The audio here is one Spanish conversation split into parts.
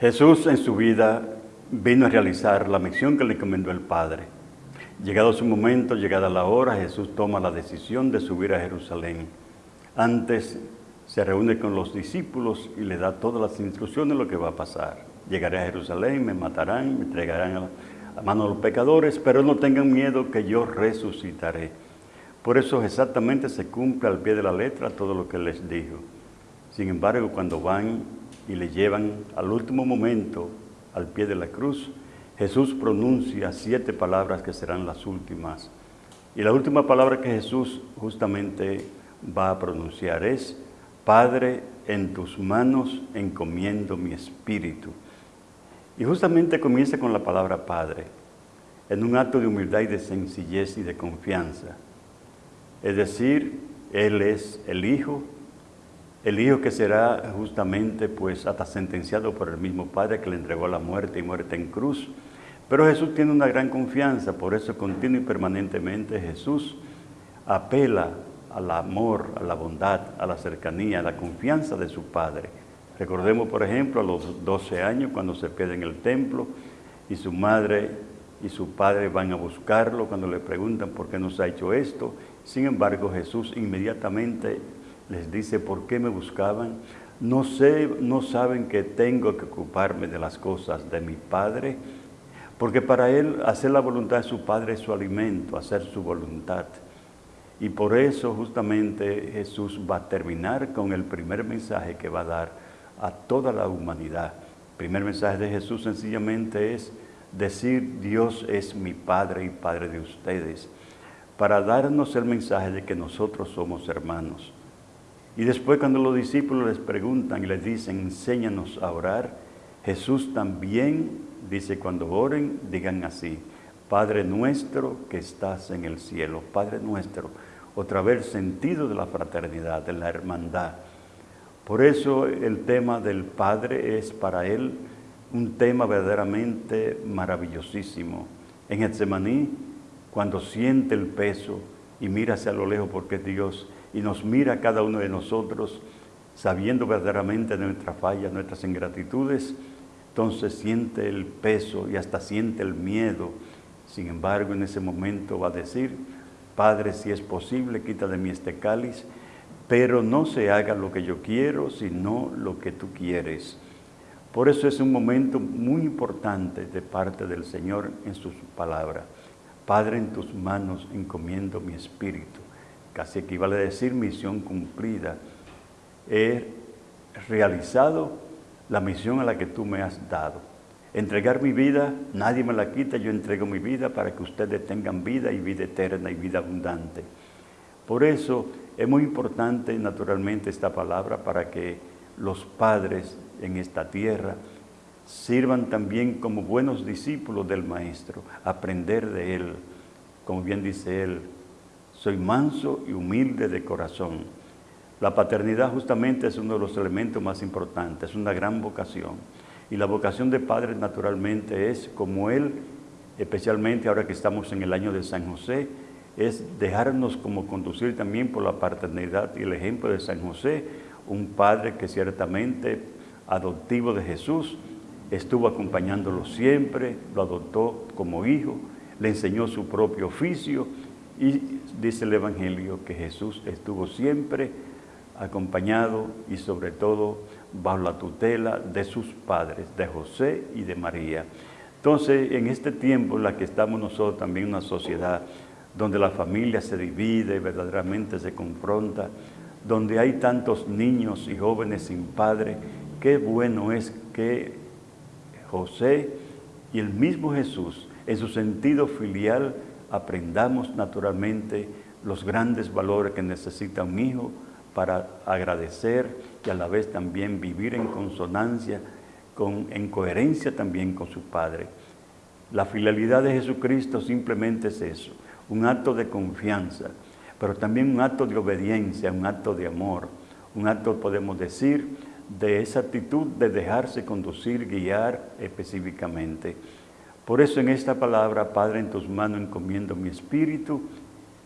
Jesús en su vida vino a realizar la misión que le encomendó el Padre. Llegado su momento, llegada la hora, Jesús toma la decisión de subir a Jerusalén. Antes se reúne con los discípulos y le da todas las instrucciones de lo que va a pasar. Llegaré a Jerusalén, me matarán, me entregarán a, a mano de los pecadores, pero no tengan miedo que yo resucitaré. Por eso exactamente se cumple al pie de la letra todo lo que les dijo. Sin embargo, cuando van y le llevan al último momento al pie de la cruz, Jesús pronuncia siete palabras que serán las últimas. Y la última palabra que Jesús justamente va a pronunciar es, Padre, en tus manos encomiendo mi espíritu. Y justamente comienza con la palabra Padre, en un acto de humildad y de sencillez y de confianza. Es decir, Él es el Hijo, el Hijo que será justamente pues hasta sentenciado por el mismo Padre que le entregó la muerte y muerte en cruz. Pero Jesús tiene una gran confianza, por eso continuo y permanentemente Jesús apela al amor, a la bondad, a la cercanía, a la confianza de su Padre. Recordemos, por ejemplo, a los 12 años cuando se pierde en el templo y su madre y su padre van a buscarlo cuando le preguntan por qué nos ha hecho esto. Sin embargo, Jesús inmediatamente les dice, ¿por qué me buscaban? No, sé, no saben que tengo que ocuparme de las cosas de mi Padre, porque para él hacer la voluntad de su Padre es su alimento, hacer su voluntad. Y por eso justamente Jesús va a terminar con el primer mensaje que va a dar a toda la humanidad. El primer mensaje de Jesús sencillamente es decir, Dios es mi Padre y Padre de ustedes, para darnos el mensaje de que nosotros somos hermanos. Y después cuando los discípulos les preguntan y les dicen, enséñanos a orar, Jesús también dice, cuando oren, digan así, Padre nuestro que estás en el cielo, Padre nuestro, otra vez sentido de la fraternidad, de la hermandad. Por eso el tema del Padre es para él un tema verdaderamente maravillosísimo. En Getsemaní, cuando siente el peso y mira hacia lo lejos porque es Dios, y nos mira cada uno de nosotros sabiendo verdaderamente nuestra falla, nuestras ingratitudes, entonces siente el peso y hasta siente el miedo. Sin embargo, en ese momento va a decir, Padre, si es posible, quita de mí este cáliz, pero no se haga lo que yo quiero, sino lo que tú quieres. Por eso es un momento muy importante de parte del Señor en sus palabras. Padre, en tus manos encomiendo mi espíritu casi equivale a decir misión cumplida. He realizado la misión a la que tú me has dado. Entregar mi vida, nadie me la quita, yo entrego mi vida para que ustedes tengan vida y vida eterna y vida abundante. Por eso es muy importante naturalmente esta palabra para que los padres en esta tierra sirvan también como buenos discípulos del Maestro, aprender de Él, como bien dice Él, soy manso y humilde de corazón. La paternidad justamente es uno de los elementos más importantes, es una gran vocación. Y la vocación de padre naturalmente es como Él, especialmente ahora que estamos en el año de San José, es dejarnos como conducir también por la paternidad y el ejemplo de San José, un padre que ciertamente adoptivo de Jesús, estuvo acompañándolo siempre, lo adoptó como hijo, le enseñó su propio oficio y dice el Evangelio que Jesús estuvo siempre acompañado y sobre todo bajo la tutela de sus padres, de José y de María. Entonces, en este tiempo en la que estamos nosotros también una sociedad donde la familia se divide, verdaderamente se confronta, donde hay tantos niños y jóvenes sin padre, qué bueno es que José y el mismo Jesús, en su sentido filial, aprendamos naturalmente los grandes valores que necesita un hijo para agradecer y a la vez también vivir en consonancia, con, en coherencia también con su Padre. La filialidad de Jesucristo simplemente es eso, un acto de confianza, pero también un acto de obediencia, un acto de amor, un acto, podemos decir, de esa actitud de dejarse conducir, guiar específicamente. Por eso en esta palabra, Padre, en tus manos encomiendo mi espíritu,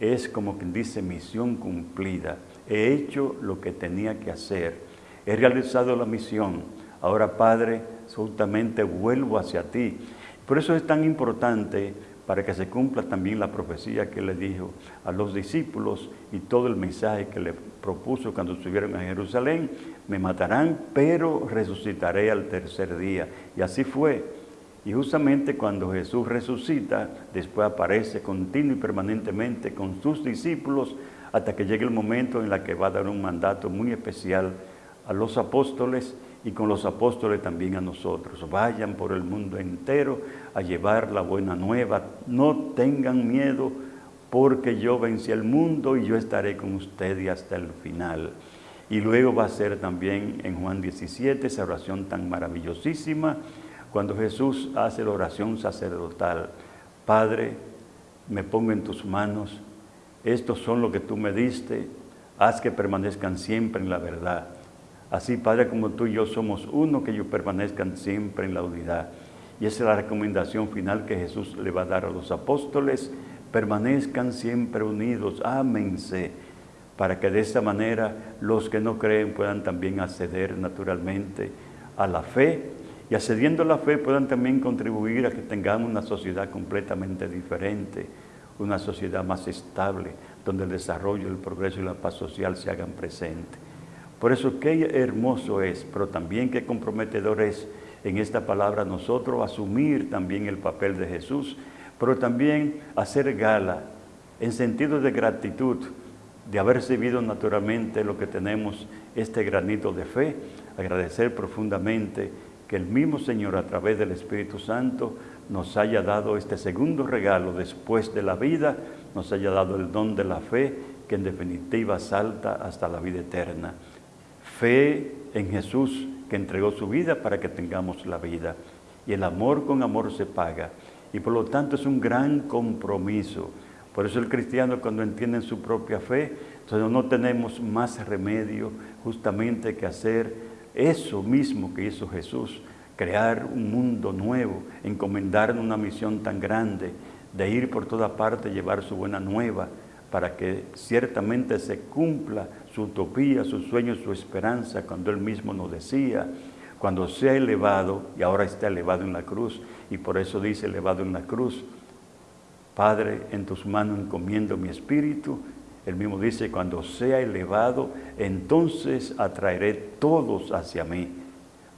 es como quien dice misión cumplida. He hecho lo que tenía que hacer. He realizado la misión. Ahora, Padre, justamente vuelvo hacia ti. Por eso es tan importante para que se cumpla también la profecía que le dijo a los discípulos y todo el mensaje que le propuso cuando estuvieron en Jerusalén, me matarán, pero resucitaré al tercer día. Y así fue. Y justamente cuando Jesús resucita, después aparece continuo y permanentemente con sus discípulos hasta que llegue el momento en el que va a dar un mandato muy especial a los apóstoles y con los apóstoles también a nosotros. Vayan por el mundo entero a llevar la buena nueva. No tengan miedo porque yo vencí el mundo y yo estaré con ustedes hasta el final. Y luego va a ser también en Juan 17 esa oración tan maravillosísima cuando Jesús hace la oración sacerdotal, Padre, me pongo en tus manos, estos son lo que tú me diste, haz que permanezcan siempre en la verdad. Así, Padre, como tú y yo somos uno, que ellos permanezcan siempre en la unidad. Y esa es la recomendación final que Jesús le va a dar a los apóstoles, permanezcan siempre unidos, ámense, para que de esa manera los que no creen puedan también acceder naturalmente a la fe y accediendo a la fe puedan también contribuir a que tengamos una sociedad completamente diferente, una sociedad más estable, donde el desarrollo, el progreso y la paz social se hagan presentes. Por eso qué hermoso es, pero también qué comprometedor es en esta palabra nosotros asumir también el papel de Jesús, pero también hacer gala en sentido de gratitud de haber recibido naturalmente lo que tenemos, este granito de fe, agradecer profundamente que el mismo Señor a través del Espíritu Santo nos haya dado este segundo regalo después de la vida, nos haya dado el don de la fe que en definitiva salta hasta la vida eterna. Fe en Jesús que entregó su vida para que tengamos la vida. Y el amor con amor se paga. Y por lo tanto es un gran compromiso. Por eso el cristiano cuando entiende su propia fe, no tenemos más remedio justamente que hacer eso mismo que hizo Jesús, crear un mundo nuevo, encomendarnos una misión tan grande, de ir por toda parte, llevar su buena nueva, para que ciertamente se cumpla su utopía, su sueño, su esperanza, cuando Él mismo nos decía, cuando sea elevado, y ahora está elevado en la cruz, y por eso dice elevado en la cruz, Padre, en tus manos encomiendo mi espíritu, él mismo dice, cuando sea elevado, entonces atraeré todos hacia mí,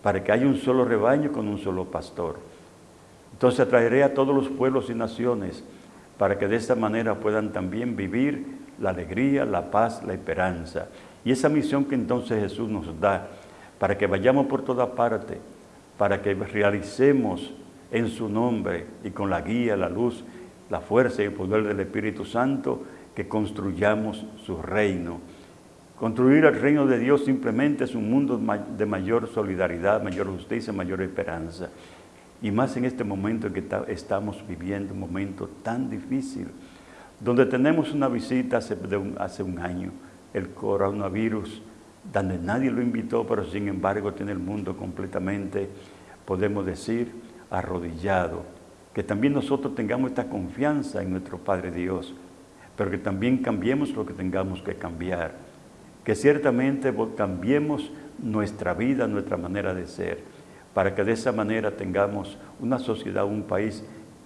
para que haya un solo rebaño con un solo pastor. Entonces atraeré a todos los pueblos y naciones, para que de esta manera puedan también vivir la alegría, la paz, la esperanza. Y esa misión que entonces Jesús nos da, para que vayamos por toda parte, para que realicemos en su nombre y con la guía, la luz, la fuerza y el poder del Espíritu Santo, que construyamos su reino. Construir el reino de Dios simplemente es un mundo de mayor solidaridad, mayor justicia, mayor esperanza. Y más en este momento en que estamos viviendo, un momento tan difícil, donde tenemos una visita hace, un, hace un año, el coronavirus, donde nadie lo invitó, pero sin embargo tiene el mundo completamente, podemos decir, arrodillado. Que también nosotros tengamos esta confianza en nuestro Padre Dios, pero que también cambiemos lo que tengamos que cambiar, que ciertamente cambiemos nuestra vida, nuestra manera de ser, para que de esa manera tengamos una sociedad, un país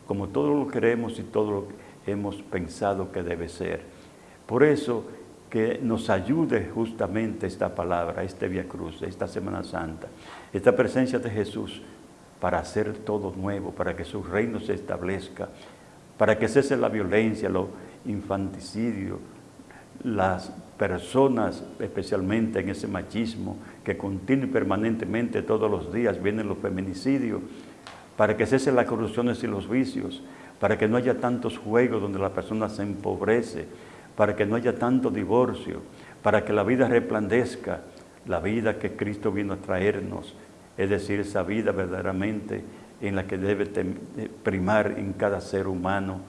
como todo lo queremos y todo lo que hemos pensado que debe ser. Por eso que nos ayude justamente esta palabra, este Via Cruz, esta Semana Santa, esta presencia de Jesús para hacer todo nuevo, para que su reino se establezca, para que cese la violencia, lo, infanticidio, las personas, especialmente en ese machismo que continúa permanentemente todos los días, vienen los feminicidios, para que cesen las corrupciones y los vicios, para que no haya tantos juegos donde la persona se empobrece, para que no haya tanto divorcio, para que la vida resplandezca, la vida que Cristo vino a traernos, es decir, esa vida verdaderamente en la que debe primar en cada ser humano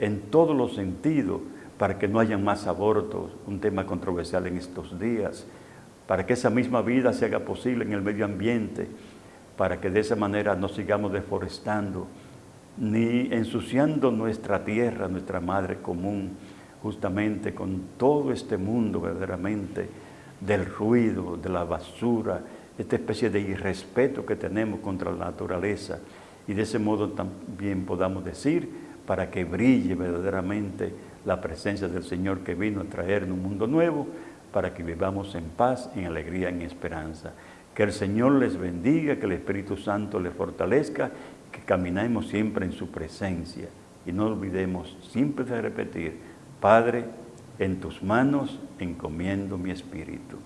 en todos los sentidos para que no haya más abortos, un tema controversial en estos días, para que esa misma vida se haga posible en el medio ambiente, para que de esa manera no sigamos deforestando, ni ensuciando nuestra tierra, nuestra madre común, justamente con todo este mundo verdaderamente del ruido, de la basura, esta especie de irrespeto que tenemos contra la naturaleza. Y de ese modo también podamos decir para que brille verdaderamente la presencia del Señor que vino a traer un mundo nuevo, para que vivamos en paz, en alegría, en esperanza. Que el Señor les bendiga, que el Espíritu Santo les fortalezca, que caminemos siempre en su presencia. Y no olvidemos siempre de repetir, Padre, en tus manos encomiendo mi espíritu.